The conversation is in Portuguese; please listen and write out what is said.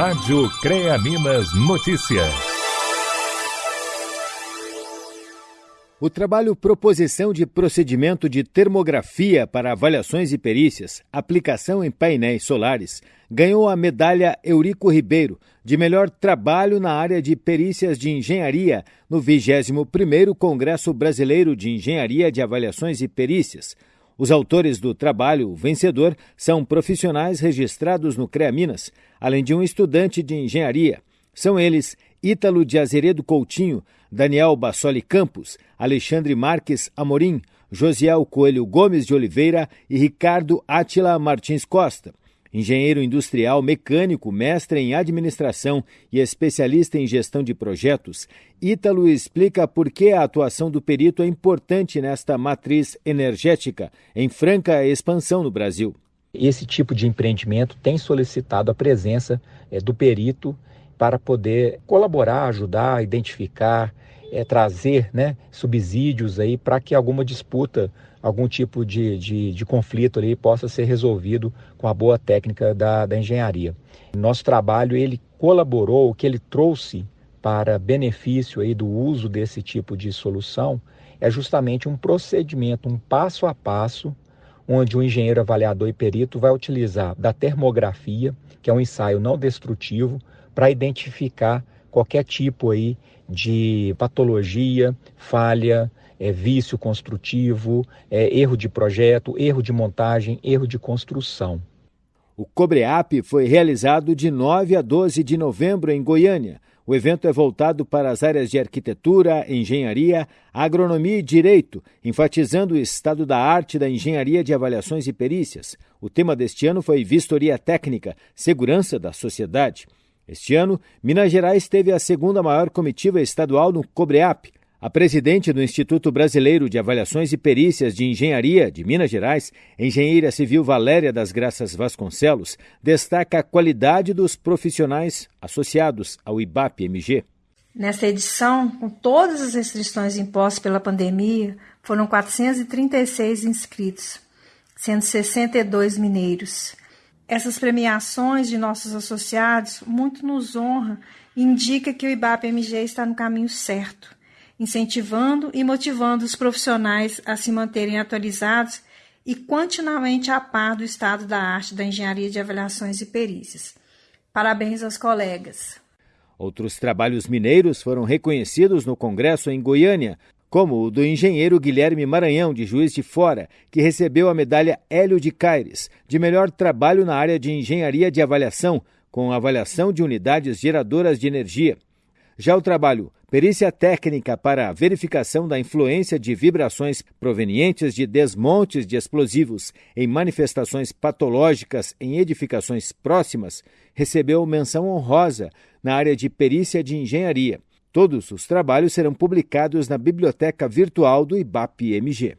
Rádio CREA Minas Notícias. O trabalho Proposição de Procedimento de Termografia para Avaliações e Perícias, Aplicação em Painéis Solares, ganhou a medalha Eurico Ribeiro de melhor trabalho na área de perícias de engenharia no 21º Congresso Brasileiro de Engenharia de Avaliações e Perícias. Os autores do trabalho vencedor são profissionais registrados no CREA Minas, além de um estudante de engenharia. São eles Ítalo de Azeredo Coutinho, Daniel Bassoli Campos, Alexandre Marques Amorim, Josiel Coelho Gomes de Oliveira e Ricardo Átila Martins Costa. Engenheiro industrial mecânico, mestre em administração e especialista em gestão de projetos, Ítalo explica por que a atuação do perito é importante nesta matriz energética em franca expansão no Brasil. Esse tipo de empreendimento tem solicitado a presença é, do perito para poder colaborar, ajudar, identificar, é, trazer né, subsídios aí para que alguma disputa algum tipo de, de, de, conflito ali possa ser resolvido com a boa técnica da, da engenharia. Nosso trabalho ele colaborou, o que ele trouxe para benefício aí do uso desse tipo de solução é justamente um procedimento, um passo a passo, onde o engenheiro avaliador e perito vai utilizar da termografia, que é um ensaio não destrutivo, para identificar qualquer tipo aí de patologia, falha, é, vício construtivo, é, erro de projeto, erro de montagem, erro de construção. O Cobreap foi realizado de 9 a 12 de novembro em Goiânia. O evento é voltado para as áreas de arquitetura, engenharia, agronomia e direito, enfatizando o estado da arte da engenharia de avaliações e perícias. O tema deste ano foi Vistoria Técnica, Segurança da Sociedade. Este ano, Minas Gerais teve a segunda maior comitiva estadual no Cobreap. A presidente do Instituto Brasileiro de Avaliações e Perícias de Engenharia de Minas Gerais, engenheira civil Valéria das Graças Vasconcelos, destaca a qualidade dos profissionais associados ao IBAP-MG. Nesta edição, com todas as restrições impostas pela pandemia, foram 436 inscritos, sendo 62 mineiros. Essas premiações de nossos associados muito nos honra e indica que o IBAP-MG está no caminho certo incentivando e motivando os profissionais a se manterem atualizados e continuamente a par do estado da arte da engenharia de avaliações e perícias. Parabéns aos colegas. Outros trabalhos mineiros foram reconhecidos no Congresso em Goiânia, como o do engenheiro Guilherme Maranhão, de Juiz de Fora, que recebeu a medalha Hélio de Caires, de melhor trabalho na área de engenharia de avaliação, com avaliação de unidades geradoras de energia. Já o trabalho Perícia técnica para a verificação da influência de vibrações provenientes de desmontes de explosivos em manifestações patológicas em edificações próximas recebeu menção honrosa na área de perícia de engenharia. Todos os trabalhos serão publicados na biblioteca virtual do IBAP-MG.